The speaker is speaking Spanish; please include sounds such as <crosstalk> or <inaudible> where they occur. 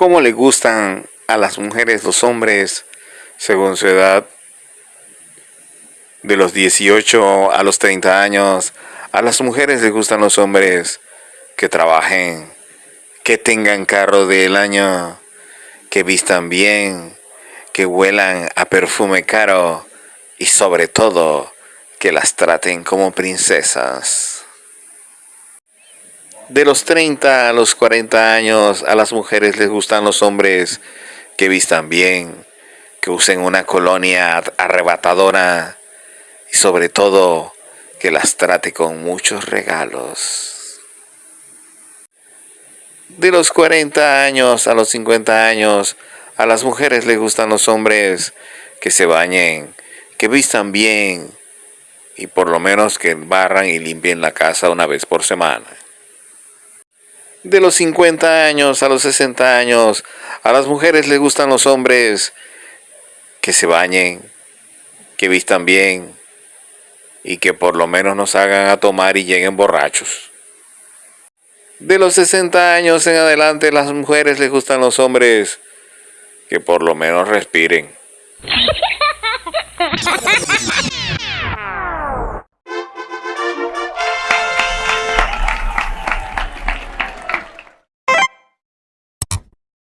¿Cómo le gustan a las mujeres los hombres según su edad? De los 18 a los 30 años, a las mujeres les gustan los hombres que trabajen, que tengan carro del año, que vistan bien, que huelan a perfume caro y sobre todo que las traten como princesas. De los 30 a los 40 años, a las mujeres les gustan los hombres que vistan bien, que usen una colonia arrebatadora y sobre todo que las trate con muchos regalos. De los 40 años a los 50 años, a las mujeres les gustan los hombres que se bañen, que vistan bien y por lo menos que barran y limpien la casa una vez por semana. De los 50 años a los 60 años, a las mujeres les gustan los hombres que se bañen, que vistan bien y que por lo menos nos hagan a tomar y lleguen borrachos. De los 60 años en adelante, las mujeres les gustan los hombres que por lo menos respiren. <laughs>